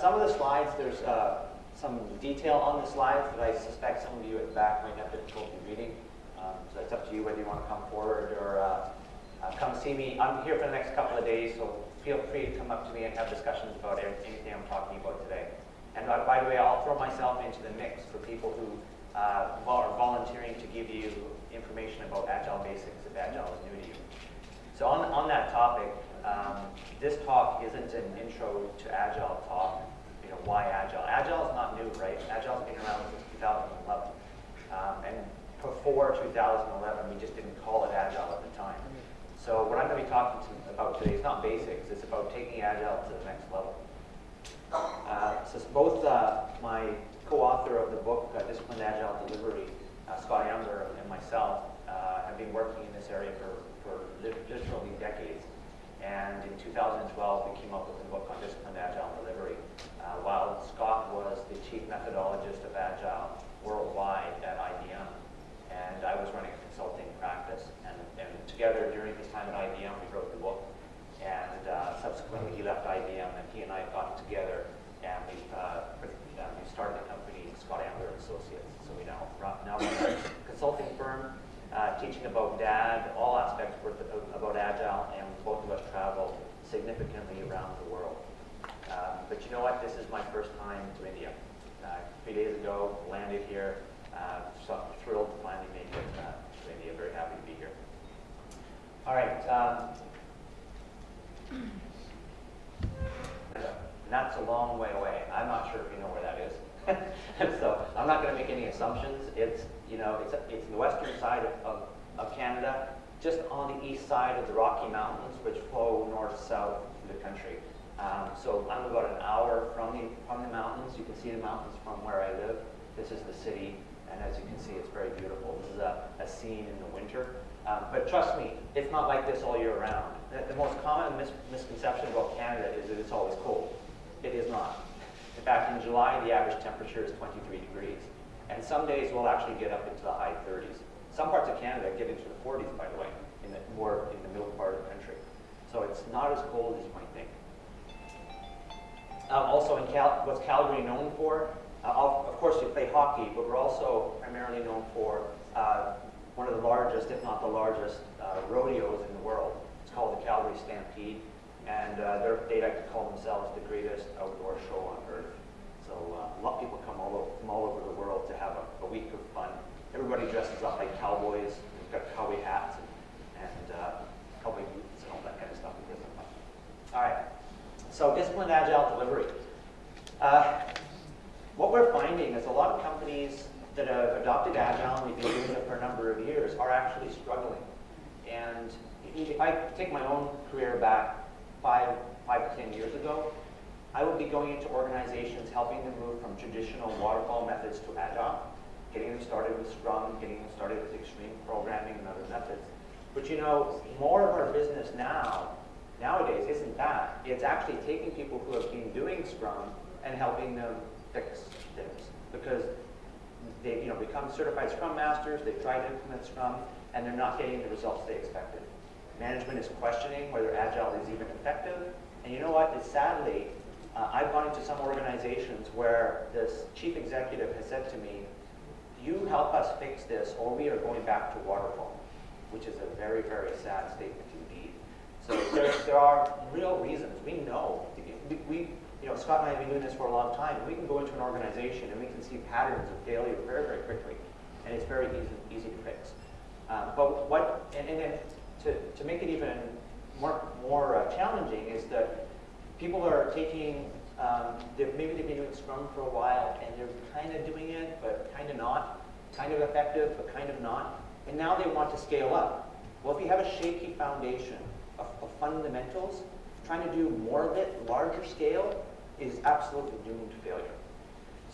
some of the slides, there's uh, some detail on the slides that I suspect some of you at the back might have difficulty reading. Um, so it's up to you whether you want to come forward or uh, uh, come see me. I'm here for the next couple of days, so feel free to come up to me and have discussions about anything I'm talking about today. And uh, by the way, I'll throw myself into the mix for people who uh, are volunteering to give you information about Agile basics if Agile is new to you. So on, on that topic, um, this talk isn't an intro to Agile talk, you know, why Agile? Agile is not new, right? Agile's been around since 2011. Um, and before 2011, we just didn't call it Agile at the time. So what I'm going to be talking to, about today is not basics, it's about taking Agile to the next level. Uh, so both uh, my co-author of the book, uh, Disciplined Agile Delivery, uh, Scott Ambler, and myself uh, have been working in this area for, for literally decades. And in 2012, we came up with a book on Disciplined Agile Delivery. Uh, while Scott was the chief methodologist of Agile worldwide at IBM, and I was running a consulting practice. And, and together during his time at IBM, we wrote the book. And uh, subsequently, he left IBM, and he and I got together, and we, uh, started the company Scott Ambler Associates. So we now now run a consulting firm, uh, teaching about DAD, all aspects about Agile, and both of us travel significantly around the world. Um, but you know what? This is my first time to India. Uh, three days ago, landed here. Uh, so I'm thrilled to finally make it uh, to India. Very happy to be here. All right. Um, that's a long way away. I'm not sure if you know where that is. so I'm not going to make any assumptions. It's, you know, it's, it's in the western side of, of, of, Canada, just on the east side of the Rocky Mountains, which flow north-south through the country. Um, so I'm about an hour from the, from the mountains. You can see the mountains from where I live. This is the city, and as you can see, it's very beautiful. This is a, a scene in the winter. Um, but trust me, it's not like this all year round. The, the most common mis misconception about Canada is that it's always cold. It is not. Fact, in July, the average temperature is 23 degrees. And some days we'll actually get up into the high 30s. Some parts of Canada get into the 40s, by the way, in the, more in the middle part of the country. So it's not as cold as you might think. Um, also, in Cal what's Calgary known for? Uh, of course, we play hockey, but we're also primarily known for uh, one of the largest, if not the largest, uh, rodeos in the world. It's called the Calgary Stampede and uh, they like to call themselves the greatest outdoor show on earth. So uh, a lot of people come all over, from all over the world to have a, a week of fun. Everybody dresses up like cowboys. They've got cowboy hats and, and uh, cowboy boots and all that kind of stuff. All right. So disciplined agile delivery. Uh, what we're finding is a lot of companies that have adopted agile and we've been doing it for a number of years are actually struggling. And if I take my own career back, five, five to 10 years ago, I would be going into organizations helping them move from traditional waterfall methods to agile, getting them started with Scrum, getting them started with extreme programming and other methods. But you know, more of our business now, nowadays, isn't that. It's actually taking people who have been doing Scrum and helping them fix things. Because they you know, become certified Scrum Masters, they've tried to implement Scrum, and they're not getting the results they expected. Management is questioning whether Agile is even effective. And you know what? It's sadly, uh, I've gone into some organizations where this chief executive has said to me, you help us fix this or we are going back to waterfall, which is a very, very sad statement indeed. So there, there are real reasons. We know. We, we, you know, Scott and I have been doing this for a long time. We can go into an organization and we can see patterns of failure very, very quickly. And it's very easy, easy to fix. Um, but what, and, and to, to make it even more, more uh, challenging is that people are taking, um, maybe they've been doing Scrum for a while and they're kind of doing it, but kind of not, kind of effective, but kind of not. And now they want to scale up. Well, if you have a shaky foundation of, of fundamentals, trying to do more of it, larger scale, is absolutely doomed to failure.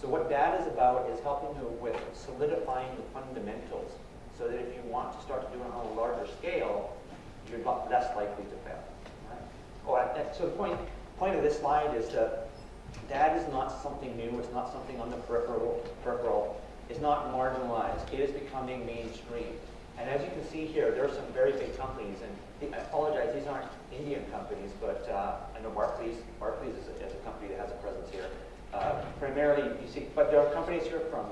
So what that is about is helping you with solidifying the fundamentals so that if you want to start to do it on a larger scale, you're less likely to fail. Right? So the point, point of this slide is that that is not something new. It's not something on the peripheral. peripheral. It's not marginalized. It is becoming mainstream. And as you can see here, there are some very big companies, and I apologize, these aren't Indian companies, but uh, I know Barclays, Barclays is a, is a company that has a presence here. Uh, primarily, you see, but there are companies here from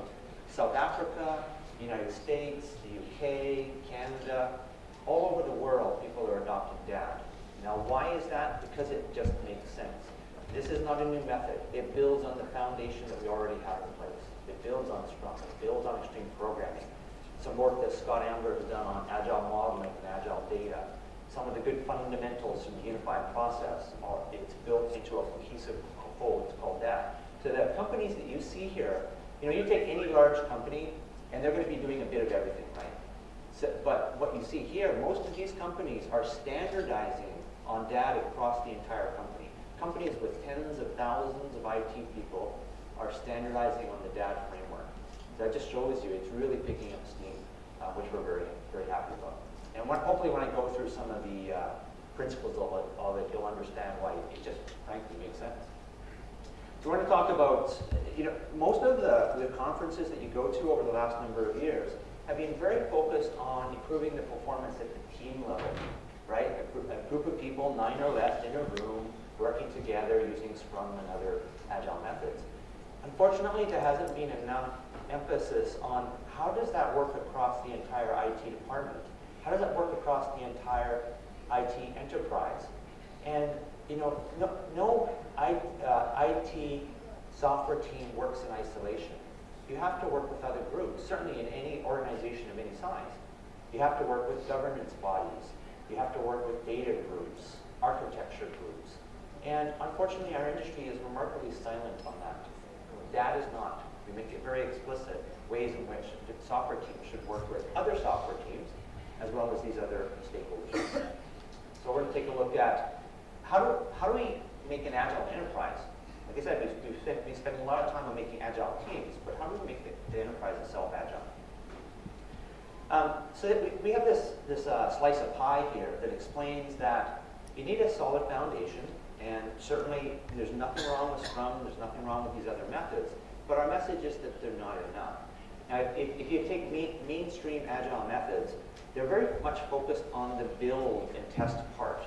South Africa, United States, the UK, Canada, all over the world, people are adopting DAD. Now, why is that? Because it just makes sense. This is not a new method. It builds on the foundation DAD we already have in place. It builds on Scrum. It builds on extreme programming. Some work that Scott Ambler has done on agile modeling and agile data. Some of the good fundamentals from unified process are it's built into a cohesive whole. It's called that. So the companies that you see here, you know, you take any large company, and they're going to be doing a bit of everything, right? So, but what you see here, most of these companies are standardizing on DAD across the entire company. Companies with tens of thousands of IT people are standardizing on the DAD framework. That just shows you it's really picking up steam, uh, which we're very, very happy about. And when, hopefully when I go through some of the uh, principles of it, of it, you'll understand why it just frankly makes sense. So we're going to talk about, you know, most of the, the conferences that you go to over the last number of years have been very focused on improving the performance at the team level, right? A group, a group of people, nine or less, in a room, working together using Scrum and other agile methods. Unfortunately, there hasn't been enough emphasis on how does that work across the entire IT department? How does that work across the entire IT enterprise? And you know, no, no I, uh, IT software team works in isolation. You have to work with other groups, certainly in any organization of any size. You have to work with governance bodies. You have to work with data groups, architecture groups. And unfortunately, our industry is remarkably silent on that. That is not. We make it very explicit ways in which software teams should work with other software teams, as well as these other stakeholders. So we're going to take a look at how do, how do we make an agile enterprise? Like I said, we've, been spending a lot of time on making agile teams, but how do we make the, the enterprise itself agile? Um, so we, we have this, this uh, slice of pie here that explains that you need a solid foundation, and certainly there's nothing wrong with Scrum, there's nothing wrong with these other methods, but our message is that they're not enough. Now, if, if you take main, mainstream agile methods, they're very much focused on the build and test part.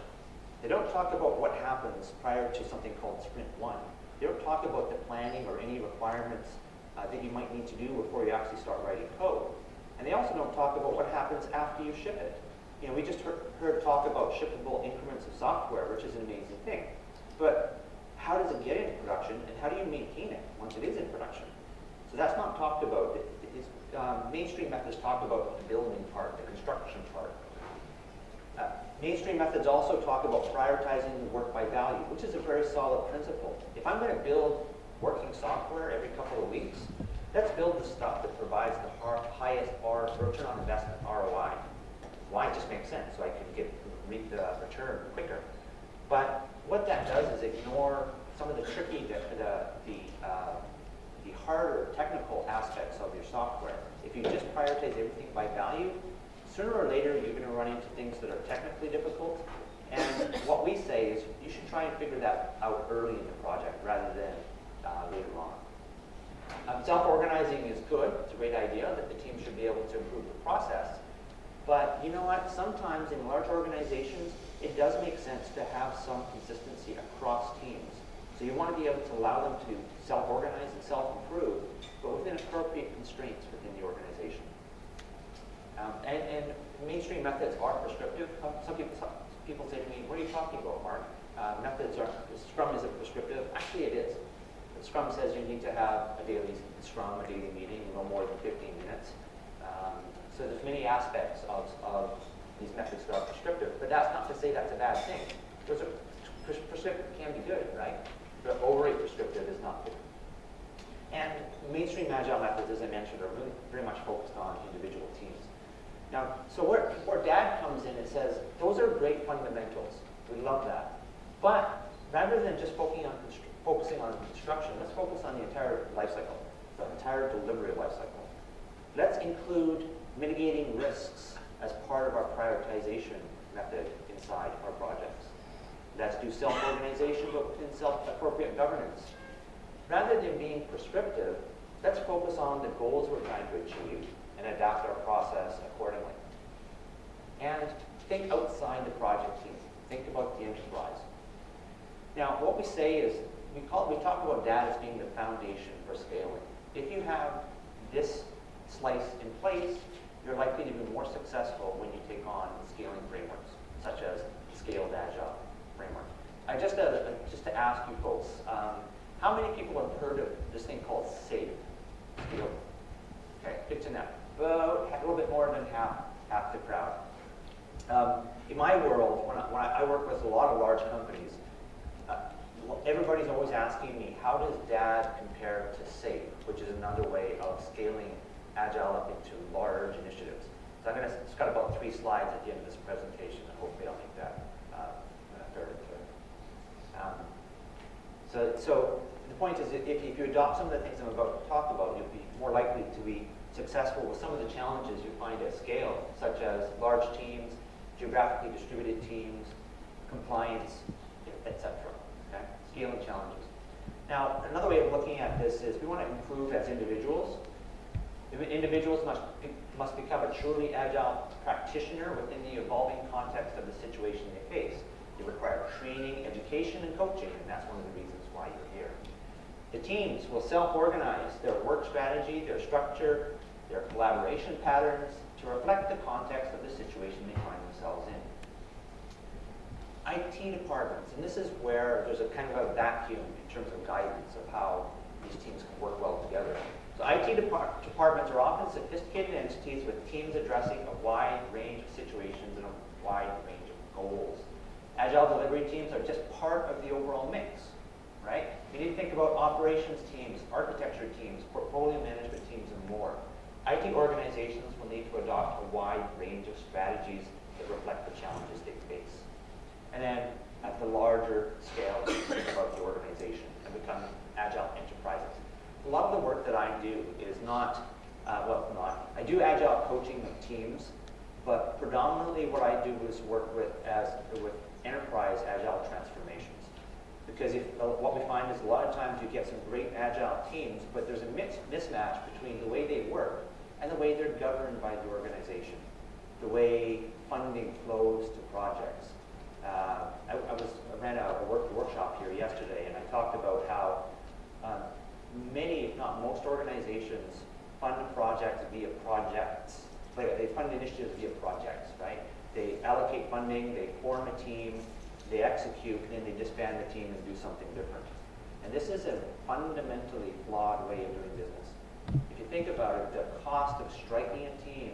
They don't talk about what happens prior to something called sprint one. They don't talk about the planning or any requirements uh, that you might need to do before you actually start writing code. And they also don't talk about what happens after you ship it. You know, we just heard, heard talk about shippable increments of software, which is an amazing thing. But how does it get into production, and how do you maintain it once it is in production? So that's not talked about. Um, mainstream methods talk about the building part, the construction part. Uh, mainstream methods also talk about prioritizing the work by value, which is a very solid principle. If I'm going to build working software every couple of weeks, let's build the stuff that provides the highest R, return on investment, ROI. Why? It just makes sense, so I can get reap the return quicker. But what that does is ignore some of the tricky, the, the, the, uh, the harder technical aspects of your software. If you just prioritize everything by value, sooner or later you're going to run into things that are technically difficult. And what we say is you should try and figure that out early in the project rather than uh, later on. Um, Self-organizing is good. It's a great idea that the team should be able to improve the process. But you know what? Sometimes in large organizations, it does make sense to have some consistency across teams. So you want to be able to allow them to self-organize and self-improve, but within appropriate constraints within the organization. Um, and, and, mainstream methods are prescriptive. Some people, some people say to me, what are you talking about, Mark? Uh, methods are, Scrum isn't prescriptive. Actually, it is. Scrum says you need to have a daily Scrum, a daily meeting, no more than 15 minutes. Um, so there's many aspects of, of these methods that are prescriptive, but that's not to say that's a bad thing. Prescriptive can be good, right? But overly prescriptive is not good. And mainstream agile methods, as I mentioned, are really very much focused on individual teams. Now, so where, where DAD comes in, it says, those are great fundamentals. We love that. But rather than just focusing on, focusing on construction, let's focus on the entire life cycle, the entire delivery life cycle. Let's include mitigating risks as part of our prioritization method inside our projects. Let's do self-organization, but within self-appropriate governance. Rather than being prescriptive, let's focus on the goals we're trying to achieve and adapt our process accordingly. And think outside the project team. Think about the enterprise. Now, what we say is, we, call, we talk about DAD as being the foundation for scaling. If you have this slice in place, you're likely to be more successful when you take on scaling frameworks, such as Scaled Agile framework. I just, uh, just to ask you folks, um, how many people have heard of this thing called SAFe? Okay, good to know. About a little bit more than half, half the crowd. Um, in my world, when I, when I work with a lot of large companies, everybody's always asking me, how does DAD compare to SAFe, which is another way of scaling Agile up into large initiatives. So I'm going to, it's got about three slides at the end of this presentation, and hopefully I'll make that uh, fairly clear. Um, so, so the point is, if, if you adopt some of the things I'm about to talk about, you'll be more likely to be successful with some of the challenges you find at scale, such as large teams, geographically distributed teams, compliance, etc. Scaling challenges. Now, another way of looking at this is we want to improve as individuals. Individuals must, must become a truly agile practitioner within the evolving context of the situation they face. They require training, education, and coaching, and that's one of the reasons why you're here. The teams will self-organize their work strategy, their structure, their collaboration patterns to reflect the context of the situation they find themselves in. IT departments, and this is where there's a kind of a vacuum in terms of guidance of how these teams can work well together. So IT depart departments are often sophisticated entities with teams addressing a wide range of situations and a wide range of goals. Agile delivery teams are just part of the overall mix, right? You need to think about operations teams, architecture teams, portfolio management teams, and more. IT organizations will need to adopt a wide range of strategies that reflect the challenges they face. And then at the larger scale, about the organization and become agile enterprises. A lot of the work that I do is not, uh, well, not, I do agile coaching of teams, but predominantly what I do is work with as with enterprise agile transformations. Because if, uh, what we find is a lot of times you get some great agile teams, but there's a mismatch between the way they work and the way they're governed by the organization, the way funding flows to projects. Uh, I, I, was, I ran a, a work, workshop here yesterday, and I talked about how um, many, if not most organizations, fund projects via projects. They fund initiatives via projects, right? They allocate funding, they form a team, they execute, and then they disband the team and do something different. And this is a fundamentally flawed way of doing business. If you think about it, the cost of striking a team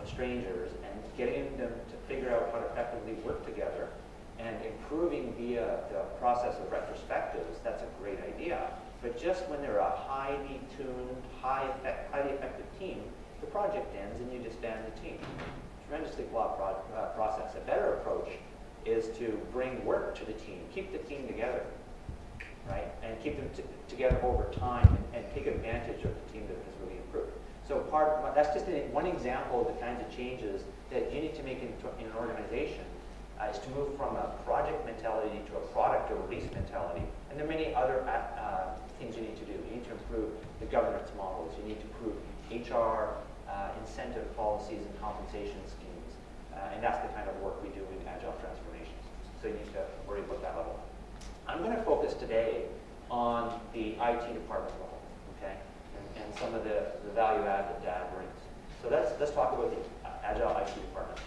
of strangers and getting them to figure out how to effectively work together and improving via the process of retrospectives, that's a great idea. But just when they're a highly tuned, high effect, highly effective team, the project ends and you disband the team. Tremendously flawed pro uh, process. A better approach is to bring work to the team, keep the team together, right? And keep them together over time and, and, take advantage of the team that has really improved. So part that's just one example of the kinds of changes that you need to make in, in an organization uh, is to move from a project mentality to a product or release mentality. And there are many other uh, uh, things you need to do. You need to improve the governance models. You need to improve HR uh, incentive policies and compensation schemes. Uh, and that's the kind of work we do in Agile transformations. So you need to worry about that level. I'm going to focus today on the IT department level, okay, and, and some of the, the value add that DAD brings. So let's, let's talk about the Agile IT department.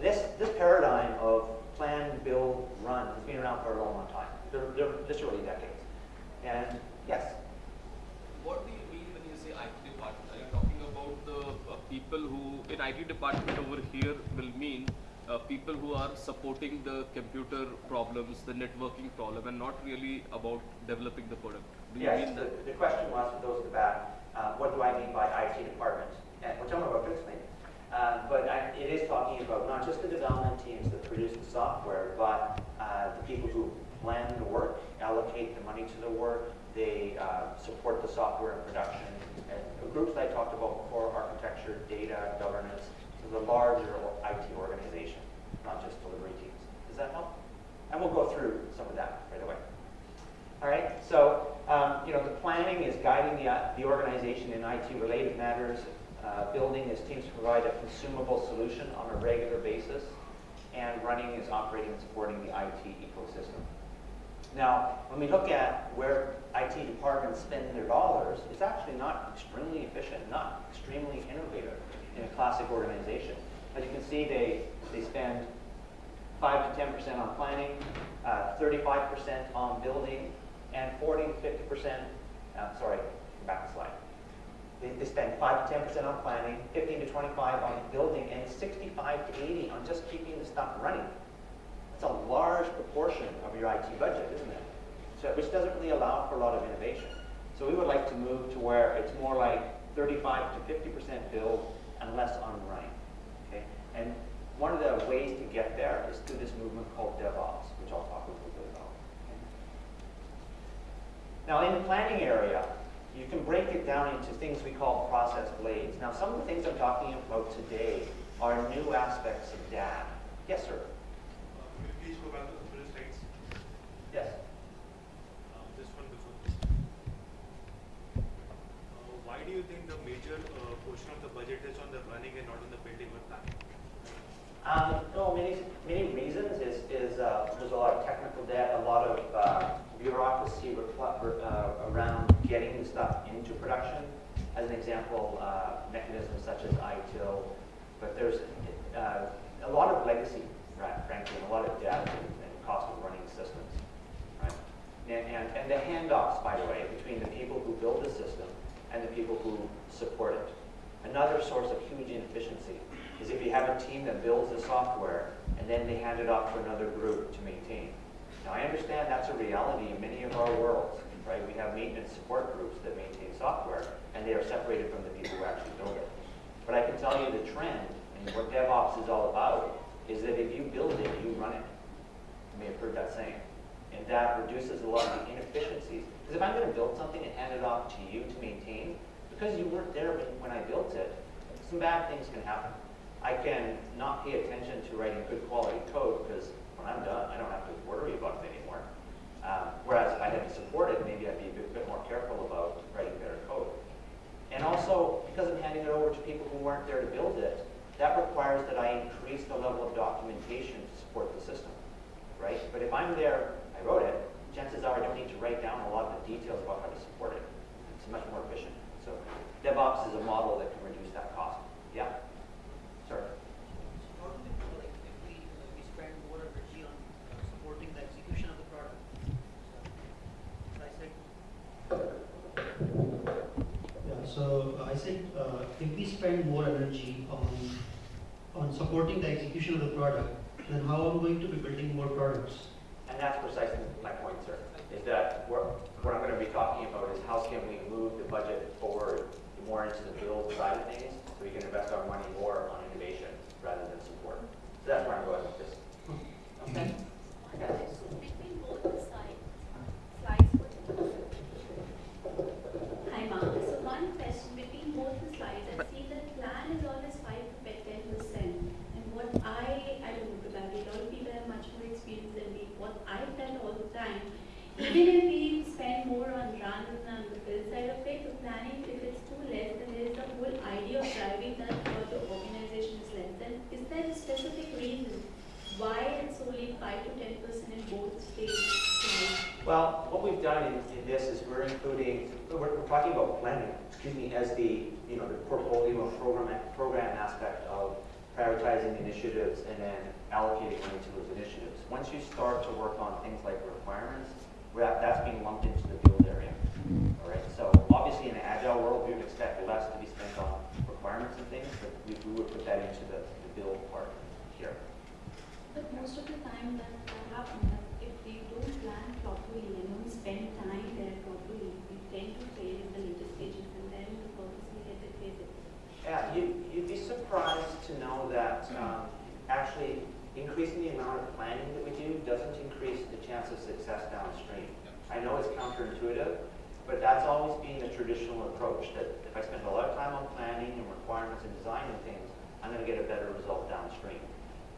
This, this paradigm of plan, build, run has been around for a long, long time. They're, they're literally decades. And yes? What do you mean when you say IT department? Are you talking about the uh, people who, in IT department over here will mean uh, people who are supporting the computer problems, the networking problem, and not really about developing the product. Do you yes, mean the, the question was for those in the back, uh, what do I mean by IT department? And, which I'm about to explain. Uh, but I, it is talking about not just the development teams that produce the software, but uh, the people who plan the work, allocate the money to the work, they uh, support the software in production. And the groups that I talked about before, architecture, data, governance, so the larger IT organization, not just delivery teams. Does that help? And we'll go through some of that right away. All right, so um, you know the planning is guiding the, the organization in IT-related matters, uh, building is teams provide a consumable solution on a regular basis, and running is operating and supporting the IT ecosystem. Now, when we look at where IT departments spend their dollars, it's actually not extremely efficient, not extremely innovative in a classic organization. As you can see, they, they spend 5 to 10% on planning, uh, 35% on building, and 40 to 50%, uh, sorry, back slide. They, they spend 5 to 10% on planning, 15 to 25 on building, and 65 to 80 on just keeping the stuff running. That's a large proportion of your IT budget, isn't it? So, which doesn't really allow for a lot of innovation. So we would like to move to where it's more like 35 to 50% build and less on running. Okay? And one of the ways to get there is through this movement called DevOps, which I'll talk a little bit about. Okay? Now, in the planning area, it down into things we call process blades. Now, some of the things I'm talking about today are new aspects of DAD. Yes, sir. Uh, please go back to the first slides? Yes. Uh, This one before this. Uh, Why do you think the major portion of the budget is on the running and not on the building or planning? Um, no, many, many reasons is, is uh, there's a lot of technical debt, a lot of uh, bureaucracy around getting the stuff production. As an example, uh, mechanisms such as ITIL, but there's uh, a lot of legacy, right, frankly, and a lot of debt and, and cost of running systems, right? And, and, and the handoffs, by the way, between the people who build the system and the people who support it. Another source of huge inefficiency is if you have a team that builds the software and then they hand it off to another group to maintain. Now, I understand that's a reality in many of our worlds, right? We have maintenance support groups that maintain software, and they are separated from the people who actually build it. But I can tell you the trend, and what DevOps is all about, is that if you build it, you run it. You may have heard that saying. And that reduces a lot of the inefficiencies. Because if I'm going to build something and hand it off to you to maintain, because you weren't there when, I built it, some bad things can happen. I can not pay attention to writing good quality code because when I'm done, I don't have to worry about it. Um, whereas if I had to support it, maybe I'd be a bit, bit more careful about writing better code. And also, because I'm handing it over to people who weren't there to build it, that requires that I increase the level of documentation to support the system, right? But if I'm there, I wrote it, chances are I don't need to write down a lot of the details about how to support it. It's much more efficient. So DevOps is a model that can reduce that cost. Yeah? Sir? How do we know, like, if we, uh, we spend more energy on uh, supporting the execution of the product? So I said, Yeah, so I said, uh, if we spend more on, on supporting the execution of the product, then how are we going to be building more products? And that's precisely my point, sir, is that what, what I'm gonna be talking about is how can we move the budget forward more into the build side of things, so we can invest our money more on innovation rather than support. So that's where I'm going with this. Okay? Okay, so between both the side, slides, what Hi, Mark. So one question, between both the slides, I see that plan is always five to ten percent. And what I, I don't know, probably a lot of people have much more experience than me, what I've done all the time, even if we spend more on run and the build side of it, the planning, if it's too less, then there is the whole idea of driving that for the organization is less. Then is there a specific reason why it's only five to ten percent in both states? Well, what we've done in, in this is we're including, we're, we're talking about planning, excuse me, as the, you know, the portfolio and program, program aspect of prioritizing initiatives and then allocating money to those initiatives. Once you start to work on things like requirements, that's being lumped into the build area. All right, so obviously in an agile world, we would expect less to be spent on requirements and things, but we, we would put that into the, the build part here. But most of the time that that happens, that if we don't plan properly and don't spend time there properly, we tend to fail in the later stages and then the purpose we get defeated. Yeah, you, you'd be surprised to know that um, actually increasing the amount of planning that we do doesn't increase the chance of success downstream. I know it's counterintuitive, but that's always been the traditional approach, that if I spend a lot of time on planning and requirements and designing things, I'm going to get a better result downstream.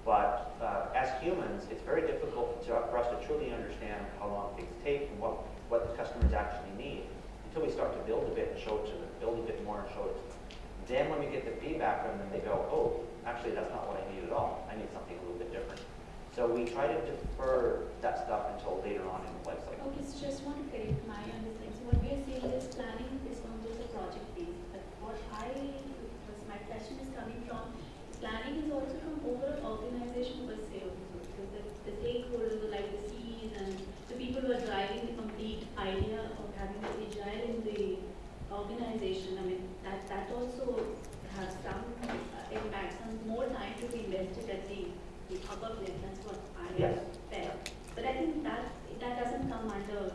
But uh, as humans, it's very difficult to, for us to truly understand how long things take and what, what the customers actually need until we start to build a bit and show it to them, build a bit more and show it to them. Then when we get the feedback from them, they go, oh, actually, that's not what I need at all. I need something a little bit different. So we try to defer that stuff until later on in the life cycle. Okay, so just to correct my understanding. So what we are saying is planning is not just a project based, but what I, my question is coming from, planning is also from overall organization per se. So the, the stakeholders, like the CEs and the people who are driving the complete idea of having the agile in the organization, I mean, that, that also has some uh, impact, some more time to be invested at the, the upper level, that's what I Yes. felt. But I think that, that doesn't come under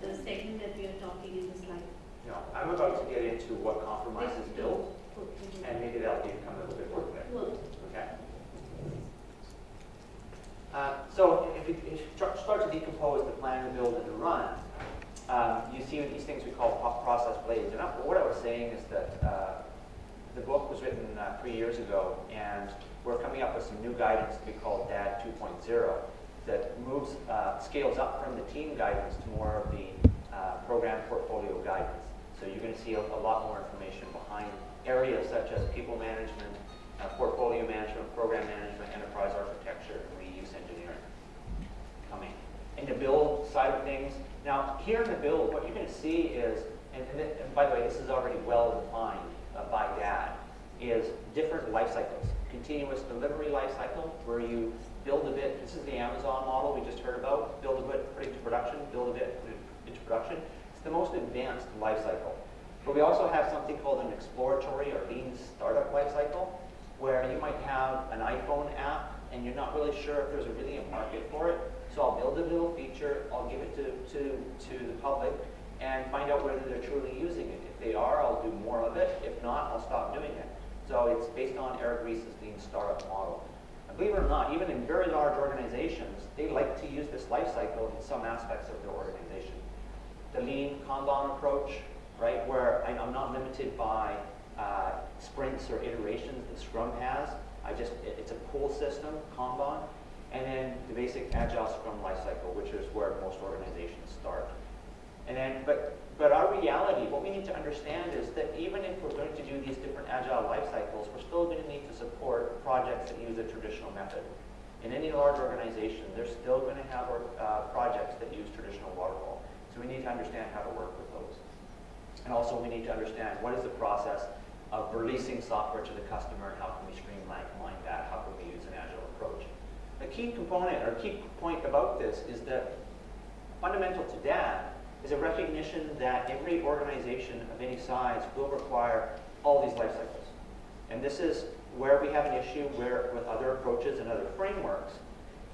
the segment that we are talking in the slide. Know, I'm about to get into what compromises build, Okay. and maybe that'll become a little bit more clear. Well, Okay. Uh, So if you if you start start to decompose the plan, the build, and the run, um, you see these things we call process blades. And what I was saying is that uh, the book was written uh, three years ago, and we're coming up with some new guidance to be called DAD 2.0 that moves, uh, scales up from the team guidance to more of the uh, program portfolio guidance. So you're going to see a, a lot more information behind areas such as people management, uh, portfolio management, program management, enterprise architecture, and reuse engineering coming. In the build side of things, now here in the build, what you're going to see is, and, and, and by the way, this is already well defined by is different life cycles. Continuous delivery life cycle, where you build a bit, this is the Amazon model we just heard about, build a bit, put it into production, build a bit, put it into production. It's the most advanced life cycle. But we also have something called an exploratory or lean startup life cycle, where you might have an iPhone app and you're not really sure if there's a really a market for it. So I'll build a little feature, I'll give it to, to, to the public and find out whether they're truly using it. If they are, I'll do more of it. If not, I'll stop doing it. So it's based on Eric Ries's lean startup model. And believe it or not, even in very large organizations, they like to use this life cycle in some aspects of their organization. The lean Kanban approach, right, where I'm not limited by uh, sprints or iterations that Scrum has. I just, it- it's a pull system, Kanban. And then the basic Agile Scrum lifecycle, which is where most organizations start. And then, but, but our reality, what we need to understand is that even if we're going to do these different agile life cycles, we're still going to need to support projects that use a traditional method. In any large organization, they're still going to have uh, projects that use traditional waterfall. So we need to understand how to work with those. And also we need to understand what is the process of releasing software to the customer and how can we streamline that, how can we use an agile approach. A key component or key point about this is that fundamental to that is a recognition that every organization of any size will require all these life cycles. And this is where we have an issue where with other approaches and other frameworks.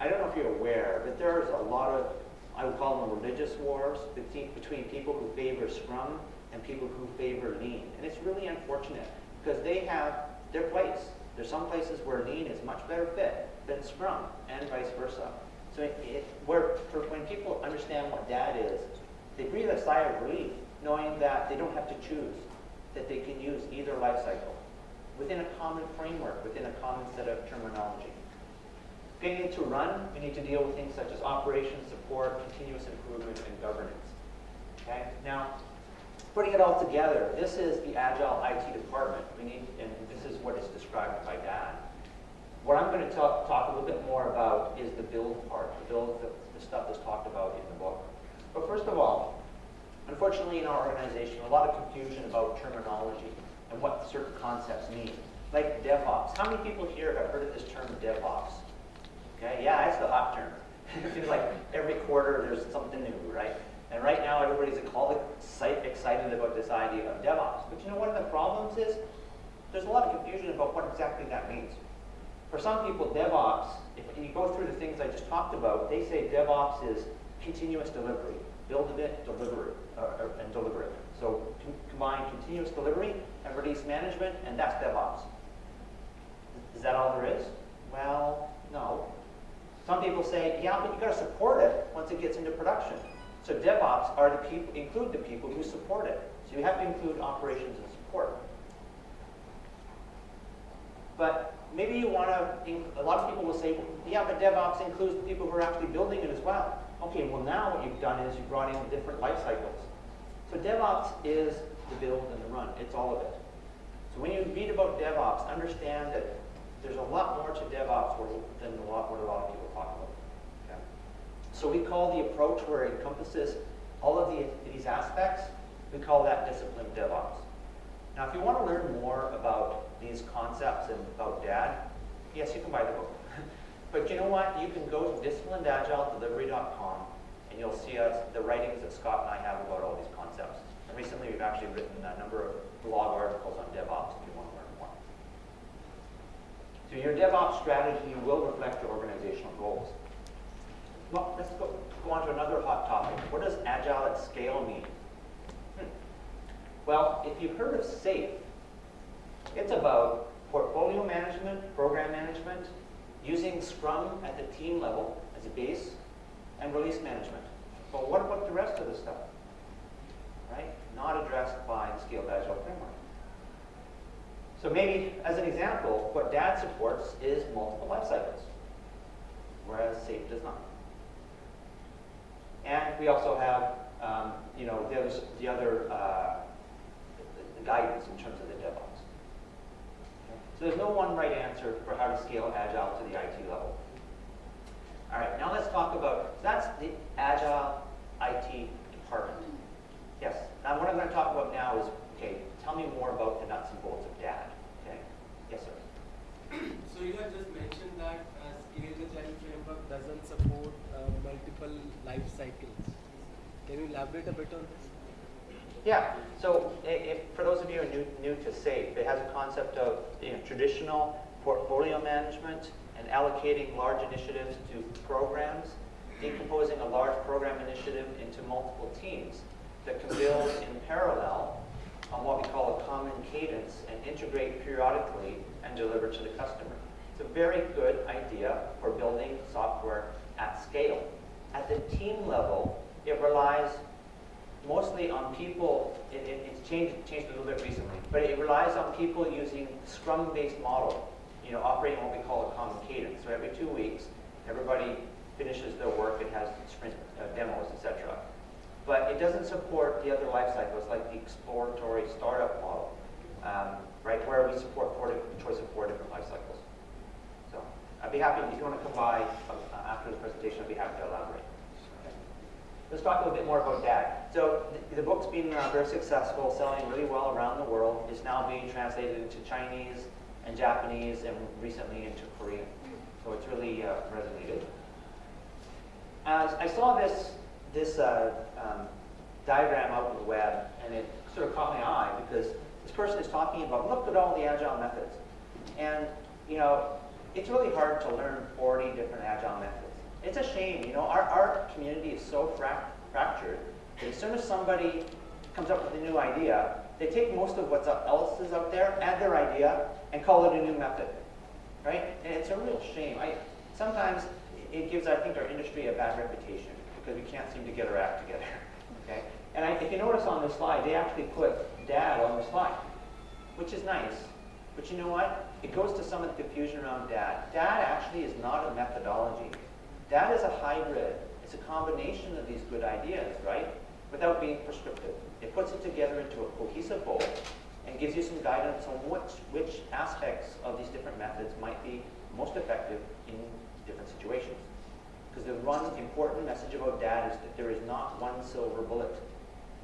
I don't know if you're aware, but there's a lot of, I would call them religious wars between, people who favor Scrum and people who favor Lean. And it's really unfortunate because they have their place. There's some places where Lean is much better fit than Scrum and vice versa. So it, it, where, for when people understand what DAD is, they breathe a sigh of relief knowing that they don't have to choose, that they can use either life cycle within a common framework, within a common set of terminology. Getting into run, we need to deal with things such as operations, support, continuous improvement, and governance. Okay? Now, putting it all together, this is the Agile IT department. We need, and this is what is described by DAD. What I'm going to talk, talk a little bit more about is the build part, the build, the, the stuff that's talked about in the book. But first of all, unfortunately in our organization, a lot of confusion about terminology and what certain concepts mean. Like DevOps. How many people here have heard of this term DevOps? Okay, yeah, it's the hot term. it feels like every quarter there's something new, right? And right now everybody's excited about this idea of DevOps. But you know one of the problems is there's a lot of confusion about what exactly that means. For some people, DevOps, if you go through the things I just talked about, they say DevOps is continuous delivery. Build a bit, deliver it, uh, uh, and deliver it. So com- combine continuous delivery and release management, and that's DevOps. Is that all there is? Well, no. Some people say, yeah, but you got to support it once it gets into production. So DevOps are the people, include the people who support it. So you have to include operations and support. But maybe you want to, a lot of people will say, yeah, but DevOps includes the people who are actually building it as well. Okay, well now what you've done is you've brought in different life cycles. So DevOps is the build and the run. It's all of it. So when you read about DevOps, understand that there's a lot more to DevOps than what a lot of people talk about. Okay? So we call the approach where it encompasses all of the, these aspects, we call that disciplined DevOps. Now, if you want to learn more about these concepts and about DAD, yes, you can buy the book. but you know what? You can go to disciplinedagiledelivery.com and you'll see us, the writings that Scott and I have about all these concepts. And recently we've actually written a number of blog articles on DevOps if you want to learn more. So your DevOps strategy will reflect your organizational goals. Well, let's go, go on to another hot topic. What does Agile at scale mean? Hmm. Well, if you've heard of SAFE, it's about portfolio management, program management, using Scrum at the team level as a base, and release management. But what about the rest of the stuff? Right? Not addressed by the Scaled Agile framework. So maybe, as an example, what DAD supports is multiple life cycles, whereas SAFE does not. And we also have, um, you know, there's the other uh, the guidance in terms of the DevOps. So there's no one right answer for how to scale Agile to the IT level. All right, now let's talk about, that's the Agile IT department. Yes, now what I'm going to talk about now is, okay, tell me more about the nuts and bolts of DAD. Okay, yes, sir. So you have just mentioned that uh, Scaled Agile framework doesn't support uh, multiple life cycles. Can you elaborate a bit on this? Yeah, so if, for those of you who are new, new to SAFE, it has a concept of you know, traditional portfolio management and allocating large initiatives to programs, decomposing a large program initiative into multiple teams that can build in parallel on what we call a common cadence and integrate periodically and deliver to the customer. It's a very good idea for building software at scale. At the team level, it relies mostly on people, it, it, it's changed, changed a little bit recently, but it relies on people using Scrum-based model, you know, operating what we call a common cadence. So every two weeks, everybody finishes their work and has sprint uh, demos, etc. But it doesn't support the other life cycles like the exploratory startup model, um, right, where we support four choice of four different life cycles. So I'd be happy, if you want to come by uh, after the presentation, I'd be happy to elaborate. Let's talk a little bit more about that. So the, the book's been uh, very successful, selling really well around the world. It's now being translated into Chinese and Japanese and recently into Korean. So it's really uh, resonated. I saw this, this uh, um, diagram out on the web, and it sort of caught my eye because this person is talking about, look at all the agile methods. And, you know, it's really hard to learn 40 different agile methods. It's a shame, you know, our, our community is so frac fractured that as soon as somebody comes up with a new idea, they take most of what else is up there, add their idea, and call it a new method, right? And it's a real shame. I, sometimes it gives, I think, our industry a bad reputation because we can't seem to get our act together, okay? And I, if you notice on this slide, they actually put DAD on the slide, which is nice. But you know what? It goes to some of the confusion around DAD. DAD actually is not a methodology. DAD is a hybrid. It's a combination of these good ideas, right? Without being prescriptive. It puts it together into a cohesive whole and gives you some guidance on which, which aspects of these different methods might be most effective in different situations. Because the one important message about DAD is that there is not one silver bullet.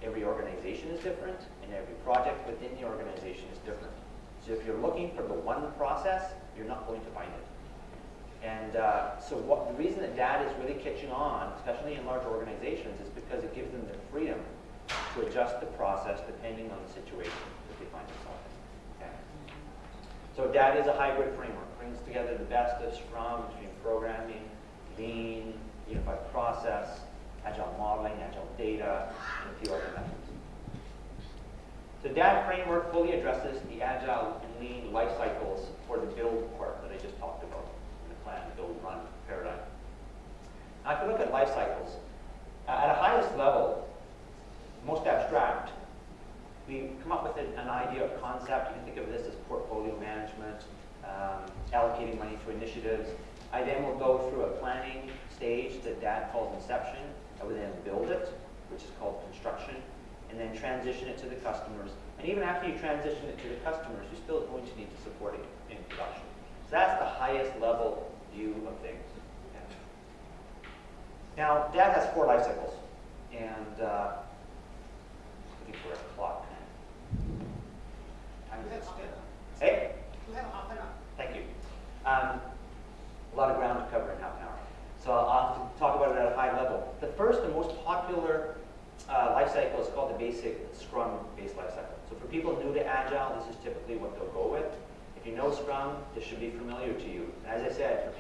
Every organization is different, and every project within the organization is different. So if you're looking for the one process, you're not going to find it. And uh, so what, the reason that DAD is really catching on, especially in large organizations, is because it gives them the freedom to adjust the process depending on the situation that they find themselves in. Okay? So DAD is a hybrid framework, brings together the best of Scrum extreme programming, Lean, unified process, agile modeling, agile data, and a few other methods. The DAD framework fully addresses the agile and lean life cycles for the build part that I just talked about in the plan, build, run paradigm. Now, if you look at life cycles, uh, at a highest level, most abstract, we come up with an, an idea of concept. You can think of this as portfolio management, um, allocating money to initiatives. I then will go through a planning stage that DAD calls inception. I would then build it, which is called construction, and then transition it to the customers. And even after you transition it to the customers, you're still going to need to support it in production. So that's the highest level view of things. Yeah. Now, DAD has four life cycles, and uh, looking for a clock. Time You have is half an hour. Hey, You have half an hour. thank you. Um, a lot of ground to cover in half an hour. So I'll have to talk about it at a high level. The first and most popular uh, life cycle is called the basic Scrum-based life cycle. So for people new to Agile, this is typically what they'll go with. If you know Scrum, this should be familiar to you. And as I said,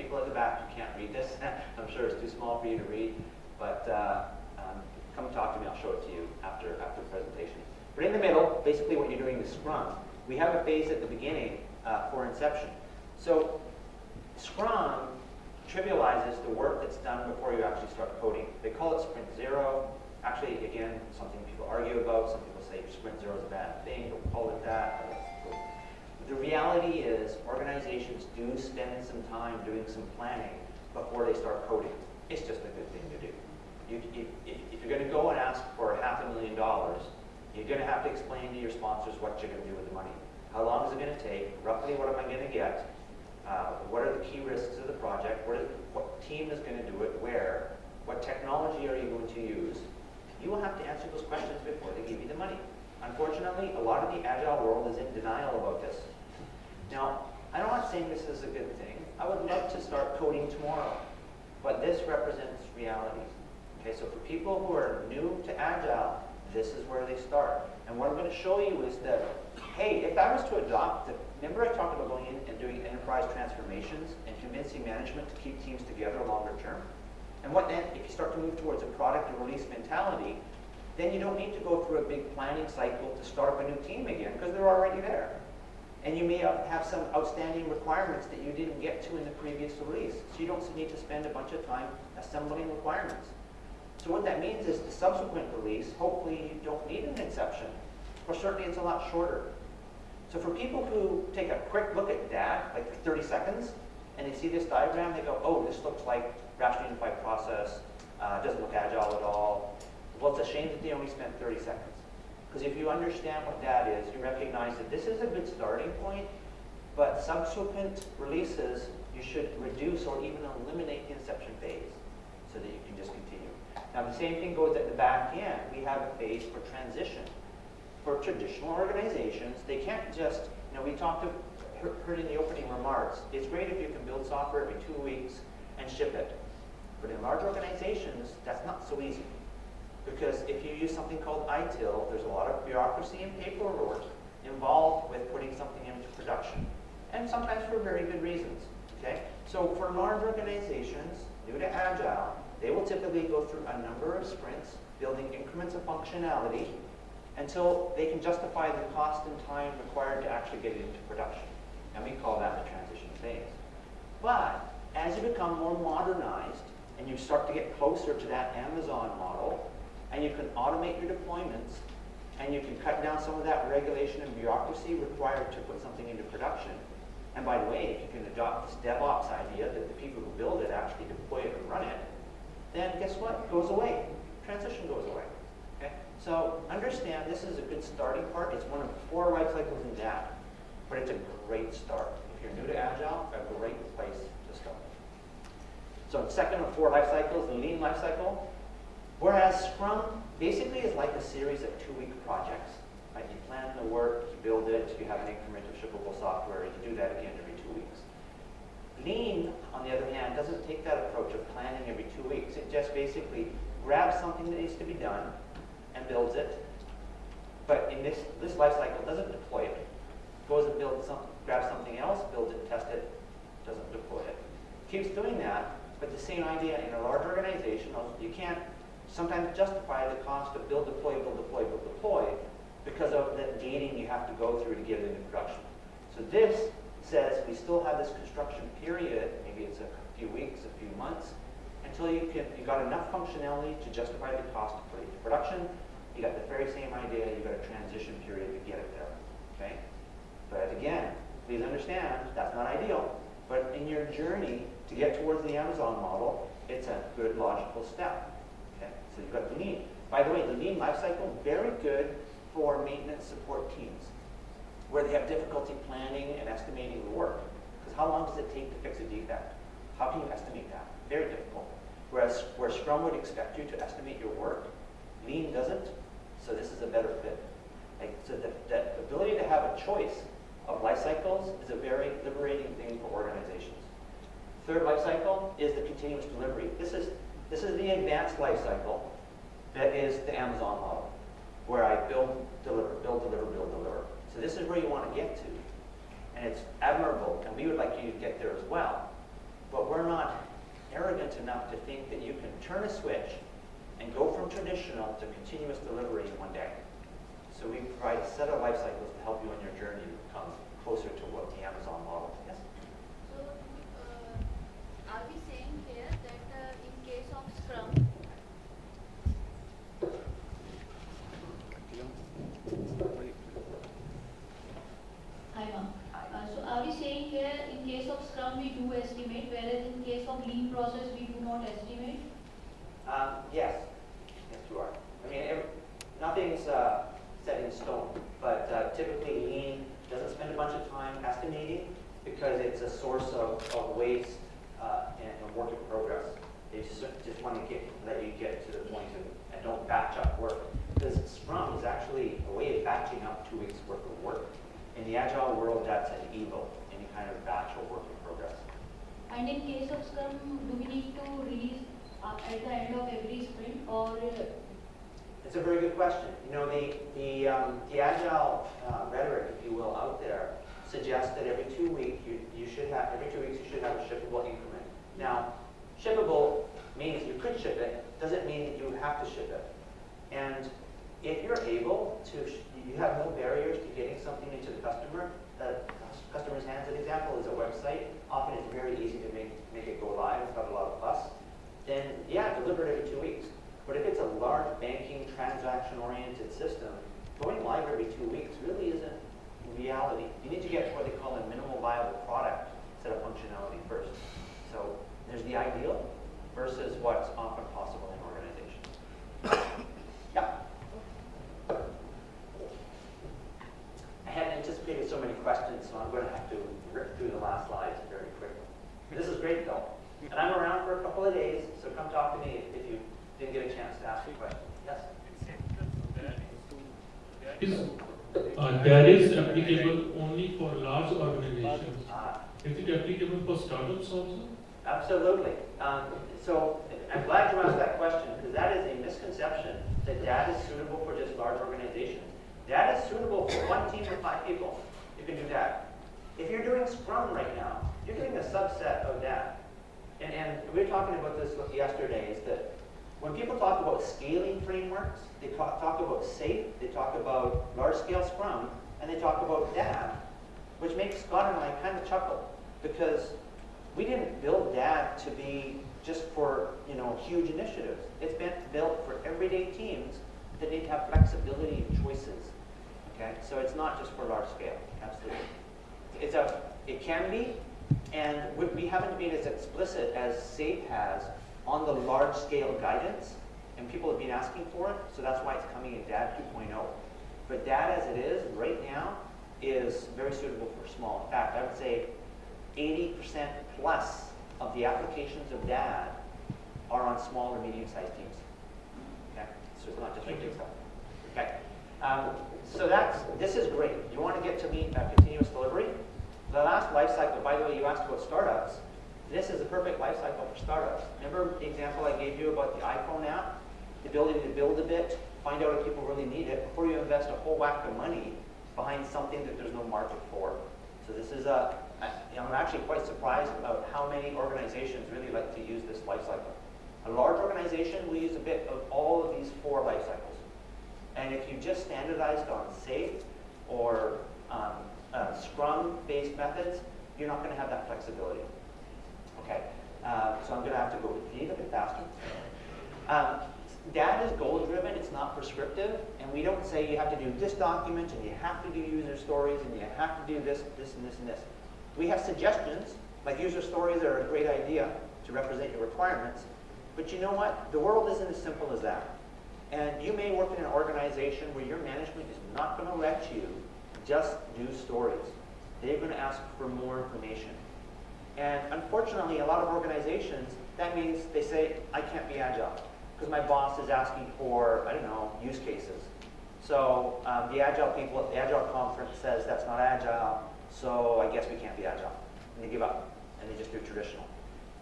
who can't read this, I'm sure it's too small for you to read, but uh, um, come talk to me, I'll show it to you after, after the presentation. But in the middle, basically what you're doing is Scrum. We have a phase at the beginning uh, for inception. So Scrum trivializes the work that's done before you actually start coding. They call it sprint zero. Actually, again, something people argue about. Some people say sprint zero is a bad thing. Don't call it that. The reality is organizations do spend some time doing some planning before they start coding. It's just a good thing to do. You, if, you're going to go and ask for half a million dollars, you're going to have to explain to your sponsors what you're going to do with the money. How long is it going to take? Roughly what am I going to get? Uh, what are the key risks of the project? What, is, what team is going to do it? Where? What technology are you going to use? You will have to answer those questions before they give you the money. Unfortunately, a lot of the agile world is in denial about this. Now, I'm not saying this is a good thing. I would love to start coding tomorrow, but this represents reality. Okay, so for people who are new to agile, this is where they start. And what I'm going to show you is that, hey, if I was to adopt the, remember I talked about going in and doing enterprise transformations and convincing management to keep teams together longer term? And what then, if you start to move towards a product and release mentality, then you don't need to go through a big planning cycle to start up a new team again because they're already there. And you may have some outstanding requirements that you didn't get to in the previous release. So you don't need to spend a bunch of time assembling requirements. So what that means is the subsequent release, hopefully you don't need an inception, or certainly it's a lot shorter. So for people who take a quick look at that, like for 30 seconds, and they see this diagram, they go, oh, this looks like rational unified process, uh, doesn't look agile at all. Well, it's a shame that they only spent 30 seconds. Because if you understand what that is, you recognize that this is a good starting point, but subsequent releases, you should reduce or even eliminate the inception phase so that you can just continue. Now, the same thing goes at the back end. We have a phase for transition. For traditional organizations, they can't just, you know, we talked, to, heard in the opening remarks, it's great if you can build software every two weeks and ship it. But in large organizations, that's not so easy. Because if you use something called ITIL, there's a lot of bureaucracy and paperwork involved with putting something into production. And sometimes for very good reasons. Okay? So for large organizations, new to Agile, they will typically go through a number of sprints, building increments of functionality, until they can justify the cost and time required to actually get it into production. And we call that the transition phase. But as you become more modernized, and you start to get closer to that Amazon model, and you can automate your deployments, and you can cut down some of that regulation and bureaucracy required to put something into production. And by the way, if you can adopt this DevOps idea that the people who build it actually deploy it and run it, then guess what? It goes away. Transition goes away. Okay? So understand this is a good starting part. It's one of four life cycles in that, but it's a great start. If you're new to Agile, a great place to start. So second of four life cycles, the lean life cycle. Whereas Scrum basically is like a series of two-week projects. Right? You plan the work, you build it, you have an increment of shippable software, and you do that again every two weeks. Lean, on the other hand, doesn't take that approach of planning every two weeks. It just basically grabs something that needs to be done and builds it. But in this, this life cycle, doesn't deploy it. Goes and builds some, grabs something else, builds it, tests it, doesn't deploy it. Keeps doing that, but the same idea in a large organization, you can't sometimes justify the cost of build, deploy, build, deploy, build, deploy because of the gating you have to go through to get it into production. So this says we still have this construction period, maybe it's a few weeks, a few months, until you can you got enough functionality to justify the cost to put it into production. You got the very same idea, you got a transition period to get it there. Okay? But again, please understand that's not ideal. But in your journey to get towards the Amazon model, it's a good logical step. You've. By the way, the lean lifecycle, very good for maintenance support teams where they have difficulty planning and estimating the work. Because how long does it take to fix a defect? How can you estimate that? Very difficult. Whereas where Scrum would expect you to estimate your work, Lean doesn't. So this is a better fit. Like, so the, the ability to have a choice of life cycles is a very liberating thing for organizations. Third life cycle is the continuous delivery. This is, this is the advanced life cycle that is the Amazon model, where I build, deliver, build, deliver, build, deliver. So this is where you want to get to. And it's admirable, and we would like you to get there as well. But we're not arrogant enough to think that you can turn a switch and go from traditional to continuous delivery in one day. So we provide a set of life cycles to help you on your journey to become closer to what the Amazon model is. Yes? So, uh, are we saying here that uh, in case of Scrum, Hi, ma'am. Uh, so are we saying here, in case of Scrum, we do estimate, whereas in case of lean process, we do not estimate? Um, yes, yes, you are. I mean, every, nothing's uh, set in stone, but uh, typically lean doesn't spend a bunch of time estimating because it's a source of, of waste uh, and, and work in progress. They just, just want to get let you get to the and don't batch up work. Because Scrum is actually a way of batching up two weeks worth of work. In the agile world, that's an evil, any kind of batch or work in progress. And in case of Scrum, do we need to release uh, at the end of every sprint or uh, It's a very good question. You know, the, the, um, the agile uh, rhetoric, if you will, out there suggests that every two weeks, you, you should have, every two weeks, you should have a shippable increment. Now, shippable means you could ship it, doesn't mean that you have to ship it. And if you're able to, you have no barriers to getting something into the customer, the customer's hands, an example is a website. Often it's very easy to make, make it go live without a lot of fuss. Then, yeah, deliver it every two weeks. But if it's a large banking, transaction-oriented system, going live every two weeks really isn't reality. You need to get to what they call a minimal viable product set of functionality first. So there's the ideal versus what's often possible in organizations. yeah. I hadn't anticipated so many questions, so I'm going to have to rip through the last slides very quickly. This is great, though. And I'm around for a couple of days, so come talk to me if you didn't get a chance to ask a question. Yes? Is uh, that is applicable only for large organizations? Uh, Is it also? Absolutely. Um, so I'm glad you asked that question because that is a misconception that DAD is suitable for just large organizations. DAD is suitable for one team of five people. You can do DAD. If you're doing Scrum right now, you're doing a subset of DAD. And, and we were talking about this yesterday, is that when people talk about scaling frameworks, they talk, talk about SAFe, they talk about large-scale Scrum, and they talk about DAD, which makes Scott and I kind of chuckle because we didn't build that to be just for you know huge initiatives. It's been built for everyday teams that need to have flexibility and choices. Okay, so it's not just for large scale. Absolutely, it's a it can be, and we, we haven't been as explicit as SAFe has on the large scale guidance, and people have been asking for it. So that's why it's coming in DAD 2.0. But DAD as it is right now is very suitable for small. In fact, I would say 80% plus of the applications of DAD are on small or medium-sized teams. Okay, so it's not just big stuff. Okay, um, so that's this is great. You want to get to meet uh, continuous delivery. The last life cycle, by the way, you asked about startups. This is the perfect life cycle for startups. Remember the example I gave you about the iPhone app? The ability to build a bit, find out if people really need it before you invest a whole whack of money behind something that there's no market for. So this is a, I- I'm actually quite surprised about how many organizations really like to use this life cycle. A large organization will use a bit of all of these four life cycles. And if you just standardized on SAFe or um, uh, Scrum-based methods, you're not going to have that flexibility. Okay, uh, so I'm going to have to go a little bit faster. Um, DAD is goal-driven, it's not prescriptive, and we don't say you have to do this document, and you have to do user stories, and you have to do this, this, and this, and this. We have suggestions, like user stories are a great idea to represent your requirements, but you know what? The world isn't as simple as that. And you may work in an organization where your management is not going to let you just do stories. They're going to ask for more information. And unfortunately, a lot of organizations, that means they say, I can't be agile because my boss is asking for, I don't know, use cases. So um, the agile people at the agile conference says that's not agile, so I guess we can't be agile. And they give up and they just do traditional.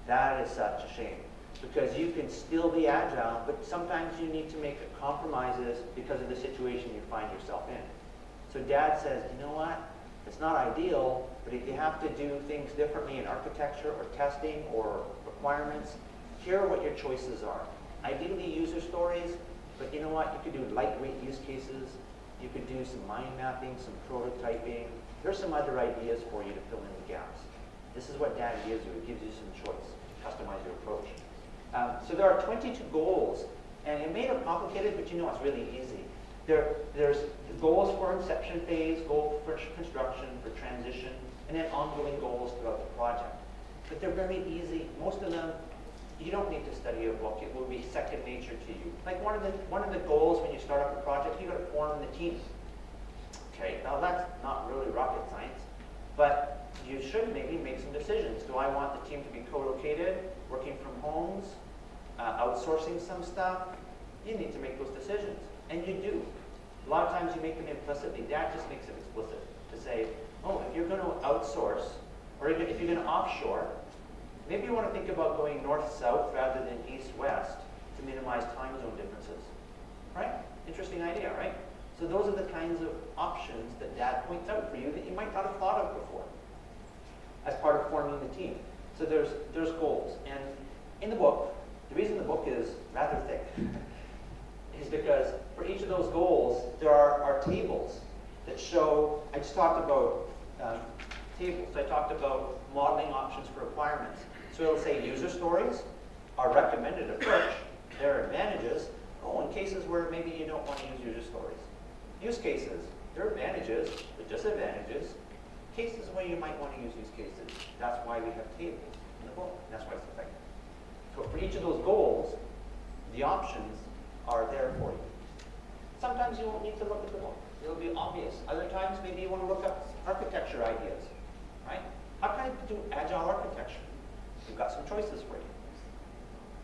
That is such a shame because you can still be agile, but sometimes you need to make compromises because of the situation you find yourself in. So DAD says, you know what? It's not ideal, but if you have to do things differently in architecture or testing or requirements, here are what your choices are. Ideally user stories, but you know what? You could do lightweight use cases. You could do some mind mapping, some prototyping. There's some other ideas for you to fill in the gaps. This is what DAD gives you. It gives you some choice. Customize your approach. Um, so there are 22 goals, and it may look complicated, but you know it's really easy. There, there's goals for inception phase, goal for construction, for transition, and then ongoing goals throughout the project. But they're very easy. Most of them, you don't need to study a book. It will be second nature to you. Like one of the one of the goals when you start up a project, you got to form the team. Okay, now that's not really rocket science, but you should maybe make some decisions. Do I want the team to be co-located, working from homes, uh, outsourcing some stuff? You need to make those decisions, and you do. A lot of times you make them implicitly. That just makes it explicit to say, oh, if you're going to outsource, or if you're going to offshore, maybe you want to think about going north-south rather than east-west to minimize time zone differences. Right? Interesting idea, right? So those are the kinds of options that DAD points out for you that you might not have thought of before as part of forming the team. So there's, there's goals. And in the book, the reason the book is rather thick is because for each of those goals, there are, are tables that show, I just talked about um, tables. I talked about modeling options for requirements. So it'll say user stories, our recommended approach, their advantages, oh, in cases where maybe you don't want to use user stories. Use cases, their advantages, the disadvantages, cases where you might want to use use cases. That's why we have tables in the book. That's why it's effective. So for each of those goals, the options are there for you. Sometimes you won't need to look at the book. It'll be obvious. Other times, maybe you want to look up architecture ideas, right? How can I do agile architecture? We've got some choices for you.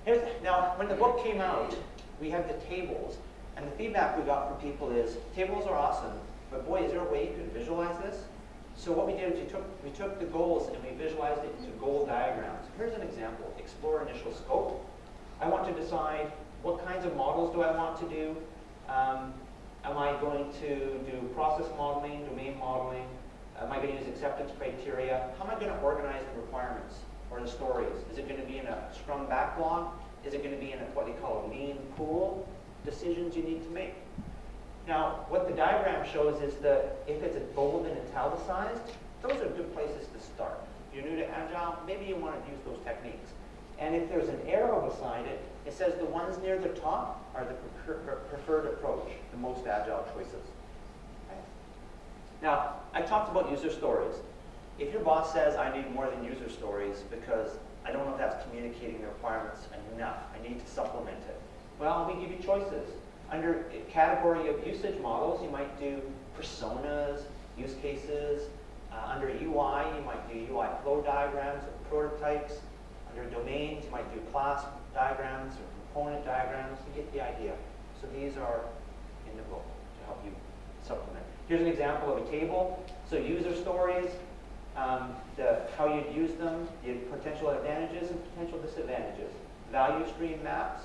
Here's, now, when the book came out, we had the tables, and the feedback we got from people is, tables are awesome, but boy, is there a way you can visualize this? So what we did is we took, we took the goals and we visualized it into goal diagrams. Here's an example. Explore initial scope. I want to decide what kinds of models do I want to do. Um, am I going to do process modeling, domain modeling? Am I going to use acceptance criteria? How am I going to organize the requirements or the stories? Is it going to be in a Scrum backlog? Is it going to be in a, what they call a lean pool? Decisions you need to make. Now, what the diagram shows is that if it's bold and italicized, those are good places to start. If you're new to Agile, maybe you want to use those techniques. And if there's an arrow beside it, it says the ones near the top are the preferred approach, the most agile choices. Now, I talked about user stories. If your boss says, I need more than user stories because I don't know if that's communicating the requirements enough, I need to supplement it. Well, we give you choices. Under category of usage models, you might do personas, use cases. Uh, under UI, you might do UI flow diagrams or prototypes. Under domains, you might do class diagrams or component diagrams. You get the idea. So these are in the book to help you supplement. Here's an example of a table. So user stories, um, the, how you'd use them, the potential advantages and potential disadvantages. Value stream maps,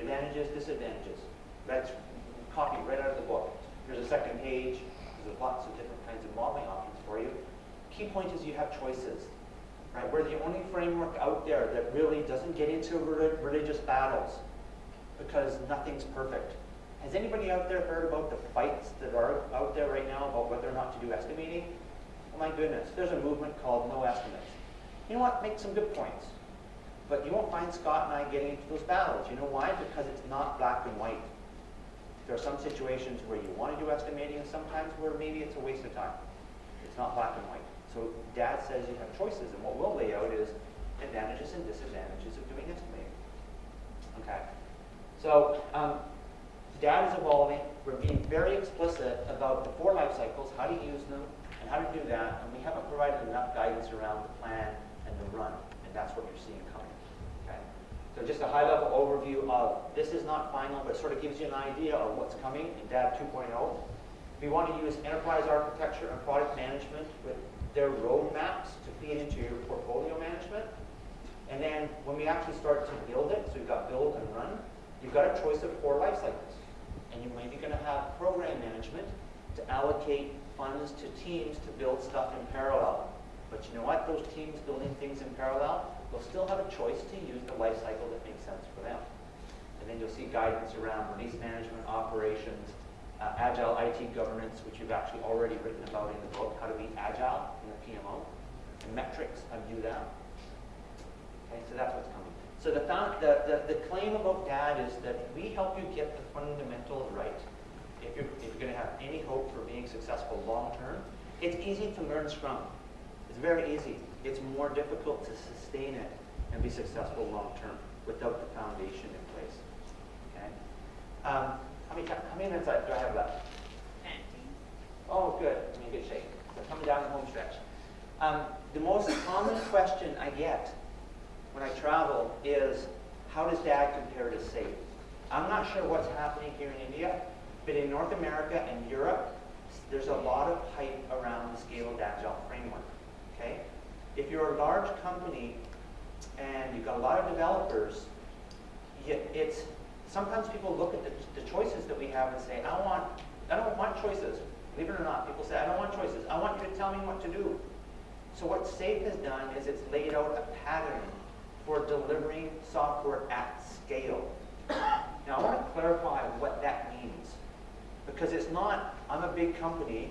advantages, disadvantages. That's copied right out of the book. There's a second page. There's lots of different kinds of modeling options for you. Key point is you have choices. Right? We're the only framework out there that really doesn't get into religious battles because nothing's perfect. Has anybody out there heard about the fights that are out there right now about whether or not to do estimating? Oh my goodness, there's a movement called no estimates. You know what? Make some good points. But you won't find Scott and I getting into those battles. You know why? Because it's not black and white. There are some situations where you want to do estimating and sometimes where maybe it's a waste of time. It's not black and white. So DAD says you have choices and what we'll lay out is advantages and disadvantages of doing estimating. Okay. So um, DAD is evolving. We're being very explicit about the four life cycles, how to use them, and how to do that. And we haven't provided enough guidance around the plan and the run, and that's what you're seeing? So just a high-level overview of, this is not final, but sort of gives you an idea of what's coming in DAD 2.0. We want to use enterprise architecture and product management with their roadmaps to feed into your portfolio management. And then when we actually start to build it, so we've got build and run, you've got a choice of four life cycles. And you might be going to have program management to allocate funds to teams to build stuff in parallel. But you know what? Those teams building things in parallel, they'll still have a choice to use the life cycle that makes sense for them. And then you'll see guidance around release management, operations, uh, agile IT governance, which you've actually already written about in the book, how to be agile in the PMO, and metrics, to do that. Okay, so that's what's coming. So the, the, the, the claim about DAD is that we help you get the fundamentals right. If you're, if you're going to have any hope for being successful long term, it's easy to learn Scrum. It's very easy. It's more difficult to sustain it and be successful long term without the foundation in place. Okay? Um, how many, how many minutes do I have left? Oh, good. I'm in good shape. So coming down the home stretch. Um, the most common question I get when I travel is, how does DAD compare to SAFe? I'm not sure what's happening here in India, but in North America and Europe, there's a lot of hype around the scaled agile framework. Okay? If you're a large company and you've got a lot of developers, it's sometimes people look at the, the choices that we have and say, I want, I don't want choices. Believe it or not, people say, I don't want choices. I want you to tell me what to do. So what SAFe has done is it's laid out a pattern for delivering software at scale. Now I want to clarify what that means. Because it's not, I'm a big company,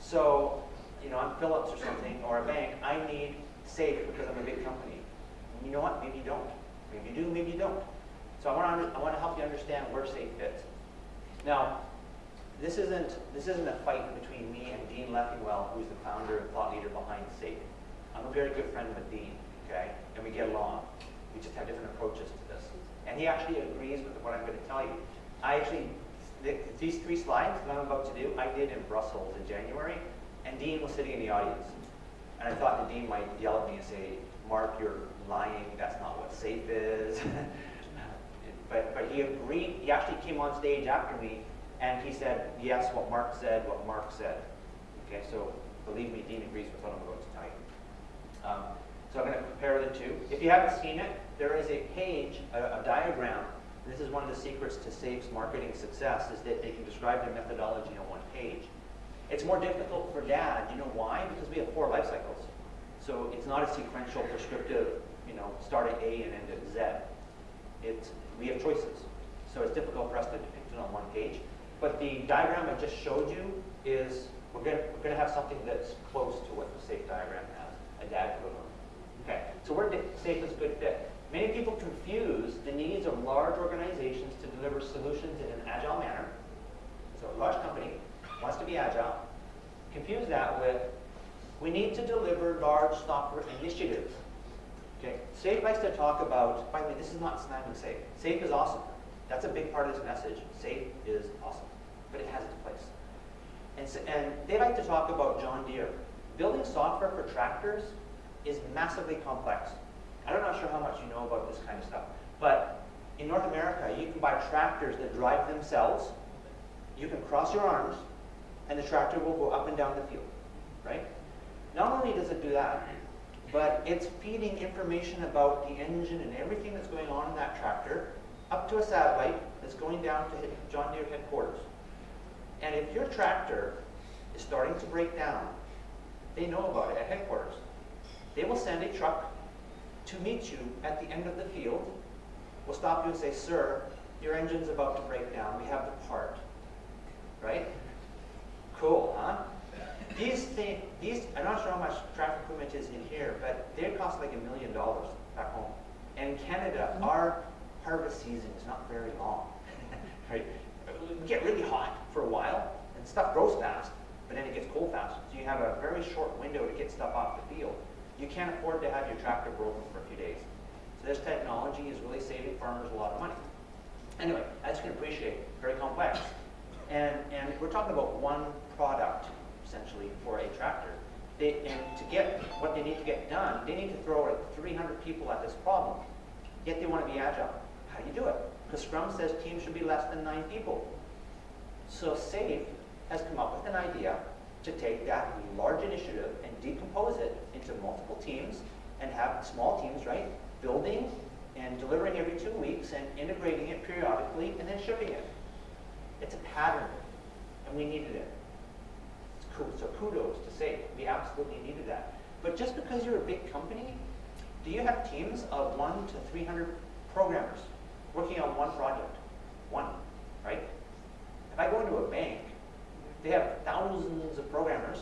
so, you know, I'm Philips or something, or a bank, I need SAFe because I'm a big company. And you know what? Maybe you don't. Maybe you do, maybe you don't. So I want to, I want to help you understand where SAFe fits. Now, this isn't, this isn't a fight between me and Dean Leffingwell, who's the founder and thought leader behind SAFe. I'm a very good friend with Dean, okay? And we get along. We just have different approaches to this. And he actually agrees with what I'm going to tell you. I actually, th these three slides that I'm about to do, I did in Brussels in January, and Dean was sitting in the audience. And I thought that Dean might yell at me and say, Mark, you're lying, that's not what SAFe is. but, but he agreed, he actually came on stage after me, and he said, yes, what Mark said, what Mark said. Okay, so believe me, Dean agrees with what I'm about to tell you. Um, so I'm going to compare the two. If you haven't seen it, there is a page, a, a diagram. This is one of the secrets to SAFe's marketing success, is that they can describe their methodology on one page. It's more difficult for DAD. You know why? Because we have four life cycles. So it's not a sequential, prescriptive, you know, start at A and end at Z. It's, we have choices. So it's difficult for us to depict it on one page. But the diagram I just showed you is, we're going we're gonna have something that's close to what the SAFe diagram has, a DAD equivalent. Okay, so where SAFe is a good fit. Many people confuse the needs of large organizations to deliver solutions in an agile manner. So a large company wants to be agile. Confuse that with, we need to deliver large software initiatives. Okay, SAFe likes to talk about, by the way, this is not slamming SAFe. SAFe is awesome. That's a big part of this message. SAFe is awesome, but it has its place. And, so, and they like to talk about John Deere. Building software for tractors is massively complex. I'm not sure how much you know about this kind of stuff, but in North America, you can buy tractors that drive themselves. You can cross your arms, and the tractor will go up and down the field, right? Not only does it do that, but it's feeding information about the engine and everything that's going on in that tractor up to a satellite that's going down to John Deere headquarters. And if your tractor is starting to break down, they know about it at headquarters. They will send a truck to meet you at the end of the field. We'll stop you and say, sir, your engine's about to break down. We have the part. Right? Cool, huh? These things, these, I'm not sure how much traffic equipment is in here, but they cost like a million dollars back home. And in Canada, mm-hmm. our harvest season is not very long. right? We get really hot for a while, and stuff grows fast, but then it gets cold fast. So you have a very short window to get stuff off the field. You can't afford to have your tractor broken for a few days. So this technology is really saving farmers a lot of money. Anyway, as you can appreciate, very complex. And, and we're talking about one product, essentially, for a tractor. They, and to get what they need to get done, they need to throw like 300 people at this problem. Yet they want to be agile. How do you do it? Because Scrum says teams should be less than nine people. So SAFe has come up with an idea to take that large initiative and decompose it into multiple teams and have small teams, right? Building and delivering every two weeks and integrating it periodically and then shipping it. It's a pattern, and we needed it. So kudos to SAFe. We absolutely needed that. But just because you're a big company, do you have teams of one to 300 programmers working on one project? One, right? If I go into a bank, they have thousands of programmers,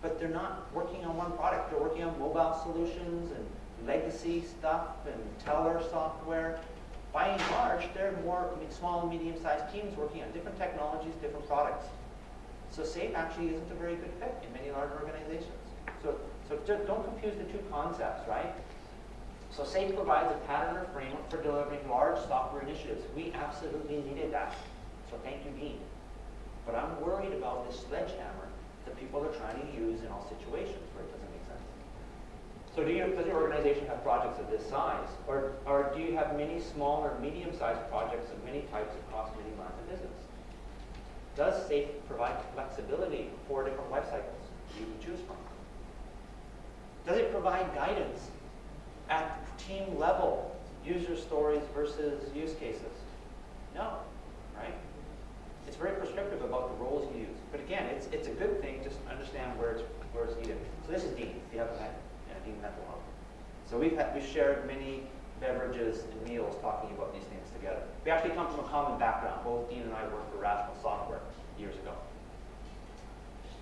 but they're not working on one product. They're working on mobile solutions and legacy stuff and teller software. By and large, they're more I mean, small and medium-sized teams working on different technologies, different products. So SAFe actually isn't a very good fit in many large organizations. So, so don't confuse the two concepts, right? So SAFe provides a pattern or framework for delivering large software initiatives. We absolutely needed that. So thank you, Dean. But I'm worried about this sledgehammer that people are trying to use in all situations where it doesn't make sense. So do you, does your organization have projects of this size? Or, or do you have many small or medium-sized projects of many types across many lines of business? Does SAFe provide flexibility for different life cycles you can choose from? Does it provide guidance at team level, user stories versus use cases? No, right? It's very prescriptive about the roles you use. But again, it's, it's a good thing, just understand where it's, where it's needed. So this is Dean, if you haven't met, yeah, Dean Methalone. So we've, had, we've shared many beverages and meals talking about these things together. We actually come from a common background. Both Dean and I worked for Rational Software years ago.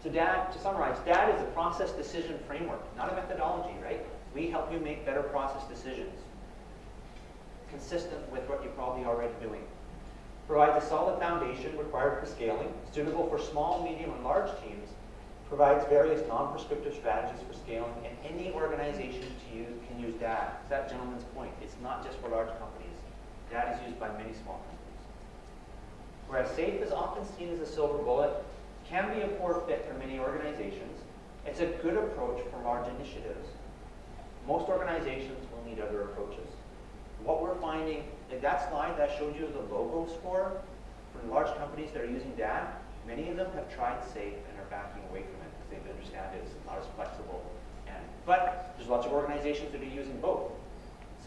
So DAD, to summarize, DAD is a process decision framework, not a methodology, right? We help you make better process decisions, consistent with what you're probably already doing. Provides a solid foundation required for scaling, suitable for small, medium, and large teams, provides various non-prescriptive strategies for scaling, and any organization to use, can use DAD. That gentleman's point. It's not just for large companies. DAD is used by many small companies. Whereas SAFe is often seen as a silver bullet, can be a poor fit for many organizations. It's a good approach for large initiatives. Most organizations will need other approaches. What we're finding, in that slide that showed you the logo score from large companies that are using DAD, many of them have tried SAFe and are backing away from it because they understand it's not as flexible. And, but there's lots of organizations that are using both.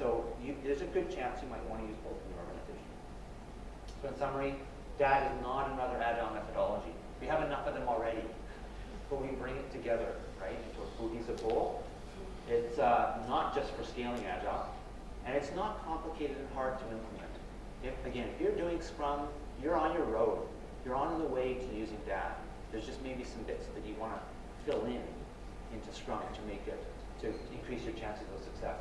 So you, there's a good chance you might want to use both in your organization. So in summary, DAD is not another agile methodology. We have enough of them already, but we bring it together, right, into a cohesive whole. It's uh, not just for scaling agile, and it's not complicated and hard to implement. If, again, if you're doing Scrum, you're on your road. You're on the way to using DAD. There's just maybe some bits that you want to fill in into Scrum to make it, to increase your chances of success.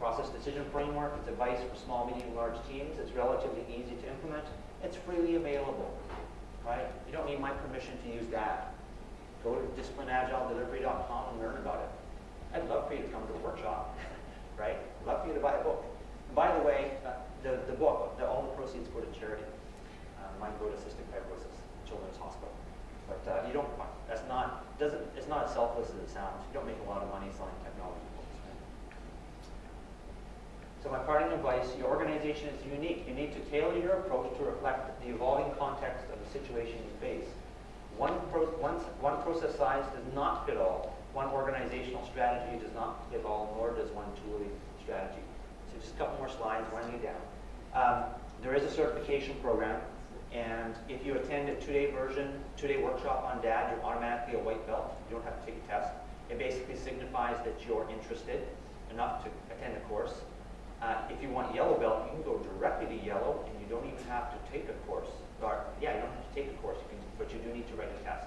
Process decision framework, it's advice for small, medium, large teams. It's relatively easy to implement. It's freely available, right? You don't need my permission to use that. Go to disciplinedagiledelivery.com and learn about it. I'd love for you to come to a workshop, right? I'd love for you to buy a book. And by the way, uh, the, the book, the, all the proceeds go to charity. Uh, mine go to cystic fibrosis, Children's Hospital. But uh, you don't, that's not, doesn't, it's not as selfless as it sounds. You don't make a lot of money selling technology? So my parting advice, your organization is unique. You need to tailor your approach to reflect the evolving context of the situation you face. One, pro one, one process size does not fit all. One organizational strategy does not fit all, nor does one tooling strategy. So just a couple more slides, running you down. Um, there is a certification program, and if you attend a two-day version, two-day workshop on DAD, you're automatically a white belt. You don't have to take a test. It basically signifies that you're interested enough to attend the course. Uh, if you want yellow belt, you can go directly to yellow, and you don't even have to take a course. Or, yeah, you don't have to take a course, you can, but you do need to write a test.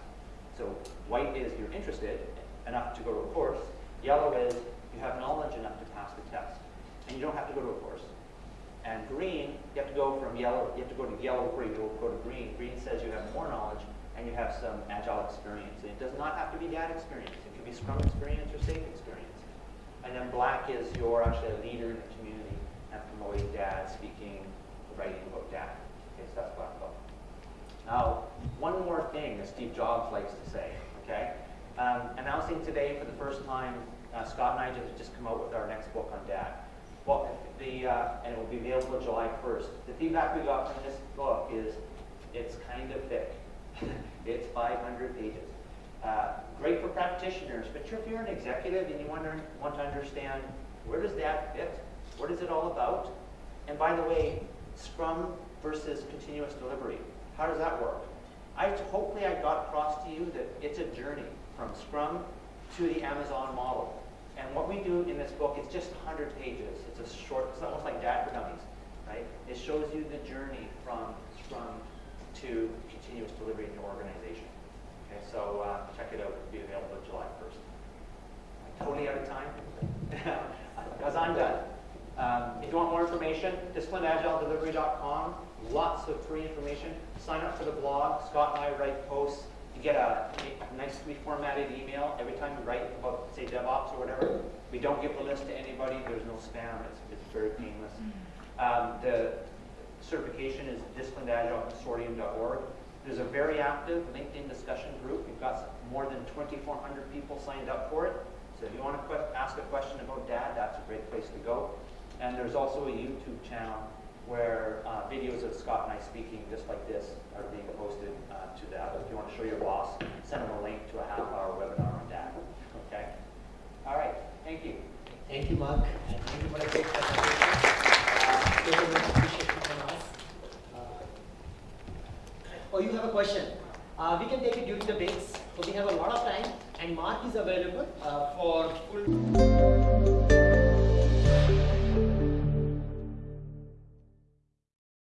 So white is you're interested enough to go to a course. Yellow is you have knowledge enough to pass the test, and you don't have to go to a course. And green, you have to go from yellow, you have to go to yellow green, you go to green. Green says you have more knowledge and you have some agile experience. And it does not have to be DAD experience. It could be Scrum experience or SAFe experience. And then black is you're actually a leader in the promoting DAD, speaking, writing about DAD. Okay, so that's black. Now, one more thing that Steve Jobs likes to say, okay? Um, announcing today for the first time, uh, Scott and I just, just come out with our next book on DAD. Well, the, uh, and it will be available July 1st. The feedback we got from this book is it's kind of thick. it's 500 pages. Uh, great for practitioners, but if you're an executive and you to, want to understand where does that fit? What is it all about? And by the way, Scrum versus continuous delivery. How does that work? I hopefully I got across to you that it's a journey from Scrum to the Amazon model. And what we do in this book, it's just 100 pages. It's a short, it's almost like DAD for Dummies, right? It shows you the journey from Scrum to continuous delivery in your organization. Okay, so uh, check it out. It'll be available July 1st. Totally out of time? Because I'm done. Um, if you want more information, disciplinedagiledelivery.com. Lots of free information. Sign up for the blog. Scott and I write posts. You get a, a nicely formatted email every time we write about, say, DevOps or whatever. We don't give the list to anybody. There's no spam. It's, it's very painless. Um, the certification is disciplinedagileconsortium.org. There's a very active LinkedIn discussion group. We've got more than 2,400 people signed up for it. So if you want to ask a question about DAD, that's a great place to go. And there's also a YouTube channel where uh, videos of Scott and I speaking just like this are being posted uh, to that. If you want to show your boss, send them a link to a half-hour webinar on that. Okay? All right. Thank you. Thank you, Mark, and thank you for a presentation. Uh. Uh, Oh, you have a question? Uh, we can take it during the breaks. So we have a lot of time, and Mark is available uh, for full.